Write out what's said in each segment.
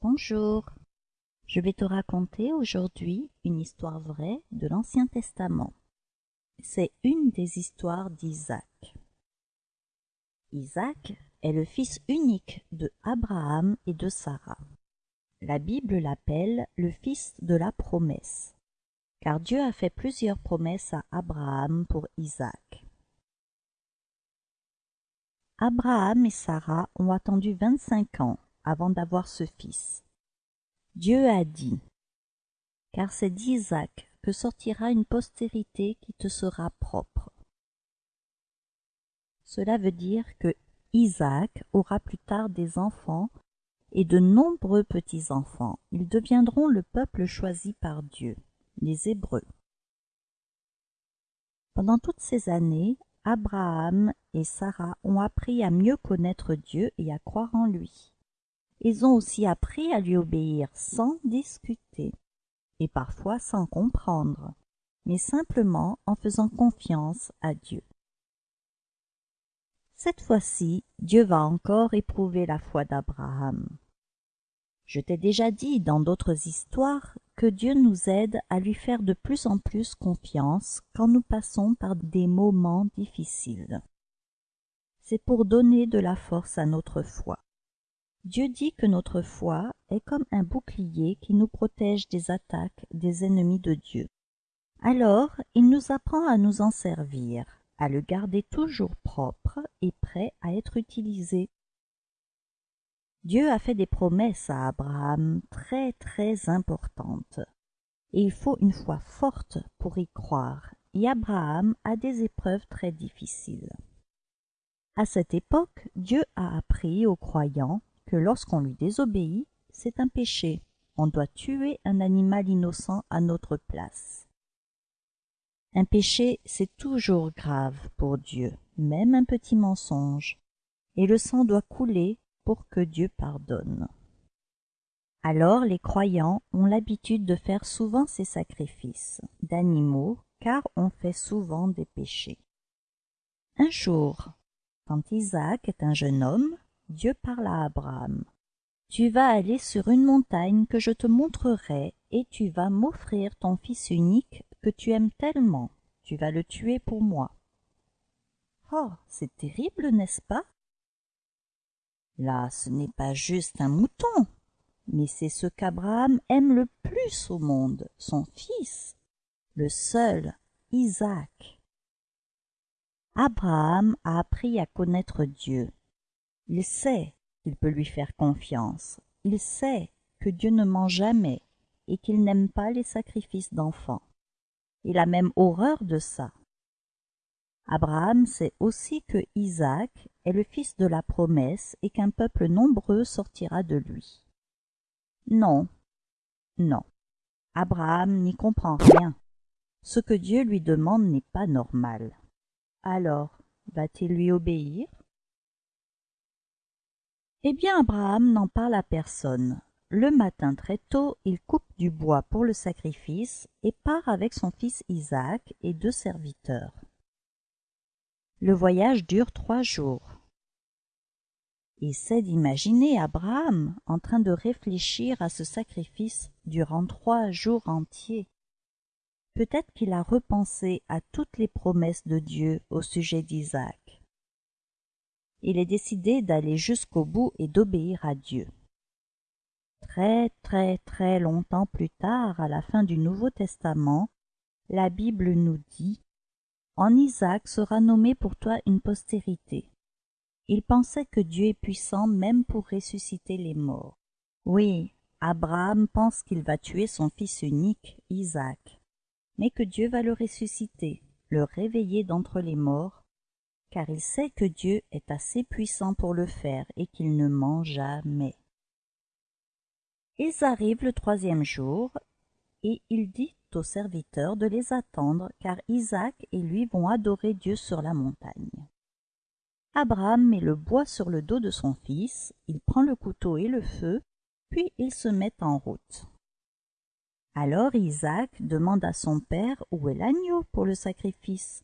Bonjour, je vais te raconter aujourd'hui une histoire vraie de l'Ancien Testament. C'est une des histoires d'Isaac. Isaac est le fils unique de Abraham et de Sarah. La Bible l'appelle le fils de la promesse, car Dieu a fait plusieurs promesses à Abraham pour Isaac. Abraham et Sarah ont attendu vingt-cinq ans avant d'avoir ce fils. Dieu a dit, car c'est d'Isaac que sortira une postérité qui te sera propre. Cela veut dire que Isaac aura plus tard des enfants et de nombreux petits-enfants. Ils deviendront le peuple choisi par Dieu, les Hébreux. Pendant toutes ces années, Abraham et Sarah ont appris à mieux connaître Dieu et à croire en lui. Ils ont aussi appris à lui obéir sans discuter, et parfois sans comprendre, mais simplement en faisant confiance à Dieu. Cette fois-ci, Dieu va encore éprouver la foi d'Abraham. Je t'ai déjà dit dans d'autres histoires que Dieu nous aide à lui faire de plus en plus confiance quand nous passons par des moments difficiles. C'est pour donner de la force à notre foi. Dieu dit que notre foi est comme un bouclier qui nous protège des attaques des ennemis de Dieu. Alors il nous apprend à nous en servir, à le garder toujours propre et prêt à être utilisé Dieu a fait des promesses à Abraham très très importantes. Et il faut une foi forte pour y croire, et Abraham a des épreuves très difficiles. À cette époque, Dieu a appris aux croyants lorsqu'on lui désobéit, c'est un péché. On doit tuer un animal innocent à notre place. Un péché, c'est toujours grave pour Dieu, même un petit mensonge, et le sang doit couler pour que Dieu pardonne. Alors les croyants ont l'habitude de faire souvent ces sacrifices d'animaux, car on fait souvent des péchés. Un jour, quand Isaac est un jeune homme, Dieu parle à Abraham. Tu vas aller sur une montagne que je te montrerai, et tu vas m'offrir ton fils unique que tu aimes tellement. Tu vas le tuer pour moi. Oh, c'est terrible, n'est-ce pas? Là, ce n'est pas juste un mouton, mais c'est ce qu'Abraham aime le plus au monde, son fils, le seul, Isaac. Abraham a appris à connaître Dieu. Il sait qu'il peut lui faire confiance. Il sait que Dieu ne ment jamais et qu'il n'aime pas les sacrifices d'enfants. Il a même horreur de ça. Abraham sait aussi que Isaac est le fils de la promesse et qu'un peuple nombreux sortira de lui. Non, non, Abraham n'y comprend rien. Ce que Dieu lui demande n'est pas normal. Alors, va-t-il lui obéir? Eh bien, Abraham n'en parle à personne. Le matin très tôt, il coupe du bois pour le sacrifice et part avec son fils Isaac et deux serviteurs. Le voyage dure trois jours. Essaie d'imaginer Abraham en train de réfléchir à ce sacrifice durant trois jours entiers. Peut-être qu'il a repensé à toutes les promesses de Dieu au sujet d'Isaac. Il est décidé d'aller jusqu'au bout et d'obéir à Dieu. Très très très longtemps plus tard, à la fin du Nouveau Testament, la Bible nous dit en Isaac sera nommé pour toi une postérité. Il pensait que Dieu est puissant même pour ressusciter les morts. Oui, Abraham pense qu'il va tuer son fils unique, Isaac, mais que Dieu va le ressusciter, le réveiller d'entre les morts, car il sait que Dieu est assez puissant pour le faire et qu'il ne ment jamais. Ils arrivent le troisième jour, et il dit aux serviteurs de les attendre, car Isaac et lui vont adorer Dieu sur la montagne. Abraham met le bois sur le dos de son fils, il prend le couteau et le feu, puis ils se mettent en route. Alors Isaac demande à son père où est l'agneau pour le sacrifice.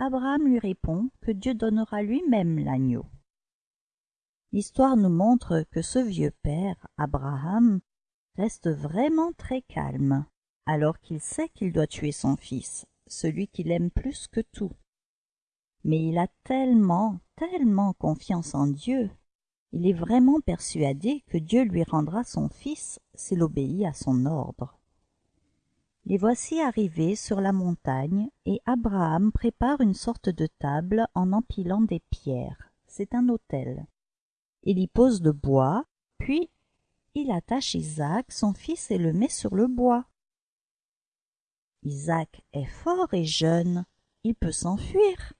Abraham lui répond que Dieu donnera lui-même l'agneau. L'histoire nous montre que ce vieux père, Abraham, reste vraiment très calme, alors qu'il sait qu'il doit tuer son fils, celui qu'il aime plus que tout. Mais il a tellement, tellement confiance en Dieu, il est vraiment persuadé que Dieu lui rendra son fils s'il obéit à son ordre. Les voici arrivés sur la montagne, et Abraham prépare une sorte de table en empilant des pierres. C'est un autel. Il y pose le bois, puis il attache Isaac, son fils, et le met sur le bois. Isaac est fort et jeune, il peut s'enfuir.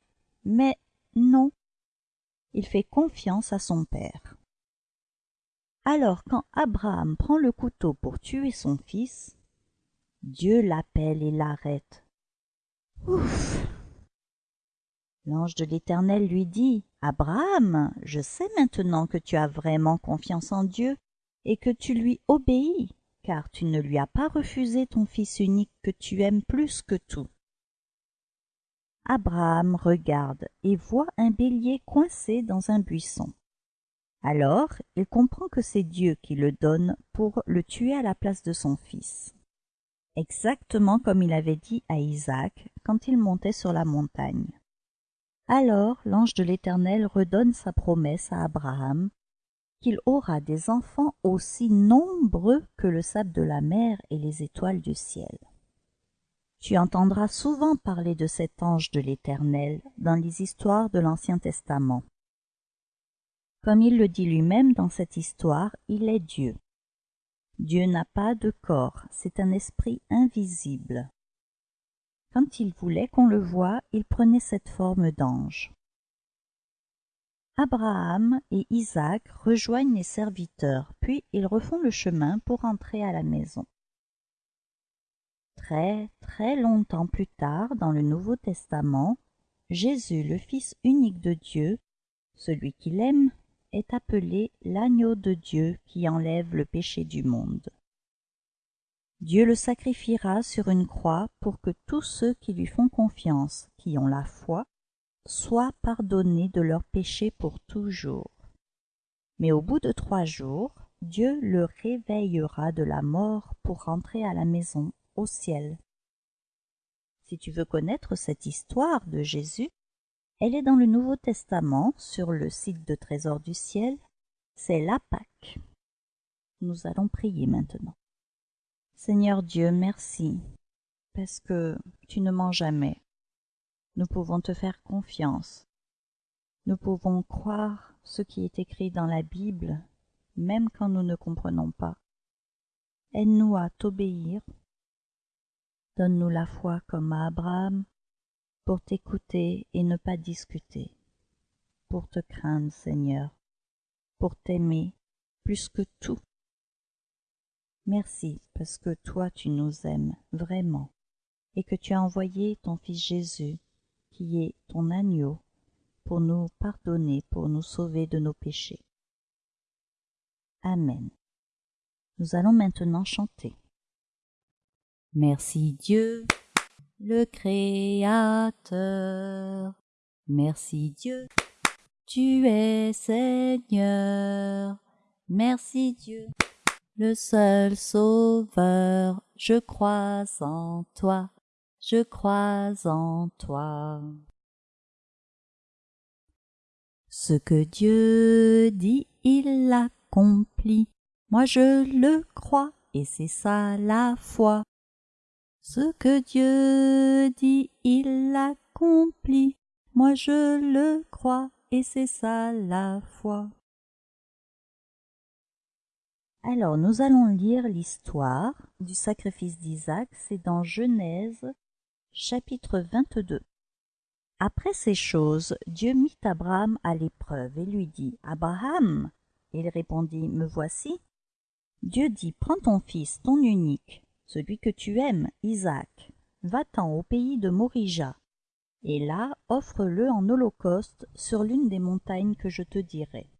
Mais non, il fait confiance à son père. Alors quand Abraham prend le couteau pour tuer son fils, Dieu l'appelle et l'arrête. Ouf L'ange de l'Éternel lui dit Abraham, je sais maintenant que tu as vraiment confiance en Dieu et que tu lui obéis, car tu ne lui as pas refusé ton fils unique que tu aimes plus que tout. Abraham regarde et voit un bélier coincé dans un buisson. Alors il comprend que c'est Dieu qui le donne pour le tuer à la place de son fils. Exactement comme il avait dit à Isaac quand il montait sur la montagne. Alors l'ange de l'Éternel redonne sa promesse à Abraham qu'il aura des enfants aussi nombreux que le sable de la mer et les étoiles du ciel. Tu entendras souvent parler de cet ange de l'Éternel dans les histoires de l'Ancien Testament. Comme il le dit lui-même dans cette histoire, il est Dieu. Dieu n'a pas de corps, c'est un esprit invisible. Quand il voulait qu'on le voie, il prenait cette forme d'ange. Abraham et Isaac rejoignent les serviteurs, puis ils refont le chemin pour entrer à la maison. Très, très longtemps plus tard, dans le Nouveau Testament, Jésus, le Fils unique de Dieu, celui qu'il aime, est appelé l'agneau de Dieu qui enlève le péché du monde. Dieu le sacrifiera sur une croix pour que tous ceux qui lui font confiance, qui ont la foi, soient pardonnés de leurs péchés pour toujours. Mais au bout de trois jours, Dieu le réveillera de la mort pour rentrer à la maison au ciel. Si tu veux connaître cette histoire de Jésus, elle est dans le Nouveau Testament sur le site de Trésor du ciel. C'est la Pâque. Nous allons prier maintenant. Seigneur Dieu, merci, parce que tu ne mens jamais. Nous pouvons te faire confiance. Nous pouvons croire ce qui est écrit dans la Bible, même quand nous ne comprenons pas. Aide-nous à t'obéir Donne-nous la foi comme à Abraham, pour t'écouter et ne pas discuter, pour te craindre, Seigneur, pour t'aimer plus que tout. Merci parce que toi tu nous aimes vraiment et que tu as envoyé ton Fils Jésus, qui est ton agneau, pour nous pardonner, pour nous sauver de nos péchés. Amen. Nous allons maintenant chanter. Merci Dieu, le Créateur. Merci Dieu, tu es Seigneur. Merci Dieu, le seul Sauveur. Je crois en toi, je crois en toi. Ce que Dieu dit, il l'accomplit. Moi je le crois, et c'est ça la foi. Ce que Dieu dit, il l'accomplit. Moi je le crois, et c'est ça la foi. Alors nous allons lire l'histoire du sacrifice d'Isaac, c'est dans Genèse chapitre 22. Après ces choses, Dieu mit Abraham à l'épreuve et lui dit Abraham Il répondit Me voici. Dieu dit Prends ton fils, ton unique, celui que tu aimes, Isaac, va-t'en au pays de Morija, et là offre-le en holocauste sur l'une des montagnes que je te dirai.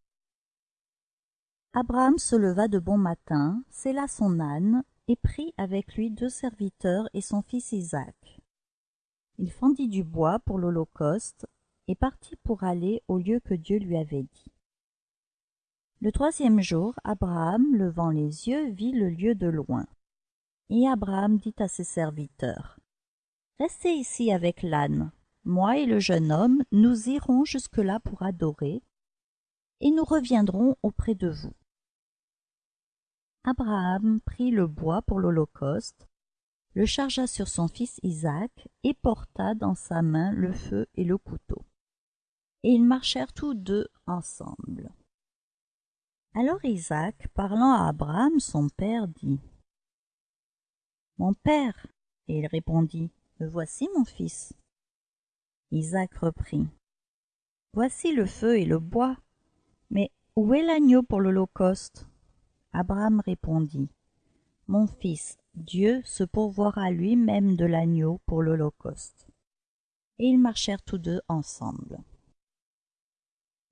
Abraham se leva de bon matin, sella son âne, et prit avec lui deux serviteurs et son fils Isaac. Il fendit du bois pour l'holocauste, et partit pour aller au lieu que Dieu lui avait dit. Le troisième jour, Abraham, levant les yeux, vit le lieu de loin. Et Abraham dit à ses serviteurs, Restez ici avec l'âne. Moi et le jeune homme, nous irons jusque-là pour adorer, et nous reviendrons auprès de vous. Abraham prit le bois pour l'Holocauste, le chargea sur son fils Isaac et porta dans sa main le feu et le couteau. Et ils marchèrent tous deux ensemble. Alors Isaac, parlant à Abraham son père, dit Mon père, et il répondit voici mon fils. Isaac reprit Voici le feu et le bois, mais où est l'agneau pour l'Holocauste? Abraham répondit Mon fils, Dieu se pourvoira lui-même de l'agneau pour l'Holocauste. Et ils marchèrent tous deux ensemble.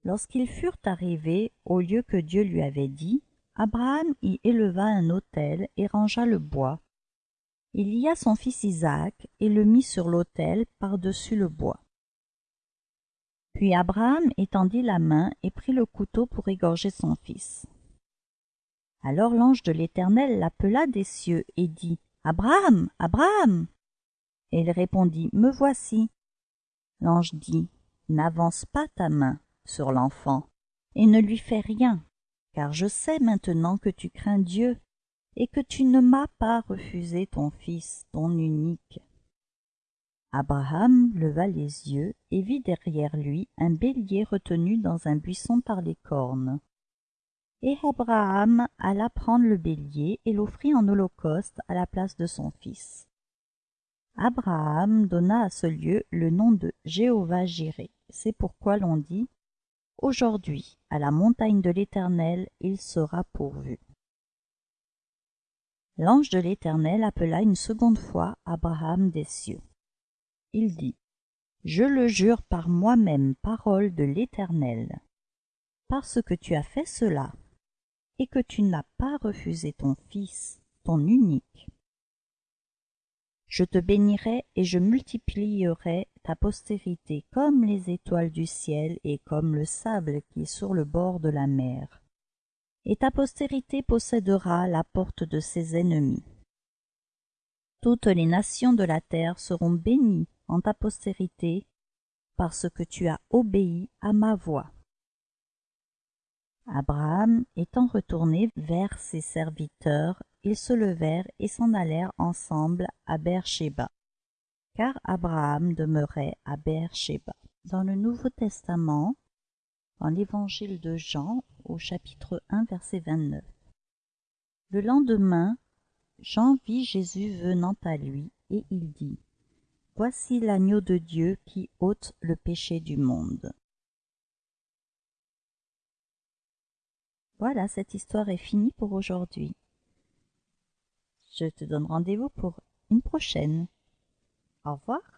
Lorsqu'ils furent arrivés au lieu que Dieu lui avait dit, Abraham y éleva un autel et rangea le bois. Il lia son fils Isaac et le mit sur l'autel par-dessus le bois. Puis Abraham étendit la main et prit le couteau pour égorger son fils. Alors l'ange de l'Éternel l'appela des cieux et dit Abraham, Abraham. Et il répondit Me voici. L'ange dit N'avance pas ta main sur l'enfant, et ne lui fais rien, car je sais maintenant que tu crains Dieu, et que tu ne m'as pas refusé ton fils, ton unique. Abraham leva les yeux et vit derrière lui un bélier retenu dans un buisson par les cornes. Et Abraham alla prendre le bélier et l'offrit en holocauste à la place de son fils. Abraham donna à ce lieu le nom de Jéhovah Jiré. C'est pourquoi l'on dit Aujourd'hui, à la montagne de l'Éternel, il sera pourvu. L'ange de l'Éternel appela une seconde fois Abraham des cieux. Il dit Je le jure par moi-même, parole de l'Éternel, parce que tu as fait cela, et que tu n'as pas refusé ton fils, ton unique. Je te bénirai et je multiplierai ta postérité comme les étoiles du ciel et comme le sable qui est sur le bord de la mer. Et ta postérité possédera la porte de ses ennemis. Toutes les nations de la terre seront bénies en ta postérité, parce que tu as obéi à ma voix. Abraham étant retourné vers ses serviteurs, ils se levèrent et s'en allèrent ensemble à Beersheba, car Abraham demeurait à Beersheba. Dans le Nouveau Testament, dans l'Évangile de Jean, au chapitre 1, verset 29. Le lendemain, Jean vit Jésus venant à lui, et il dit Voici l'agneau de Dieu qui ôte le péché du monde. Voilà, cette histoire est finie pour aujourd'hui. Je te donne rendez-vous pour une prochaine. Au revoir.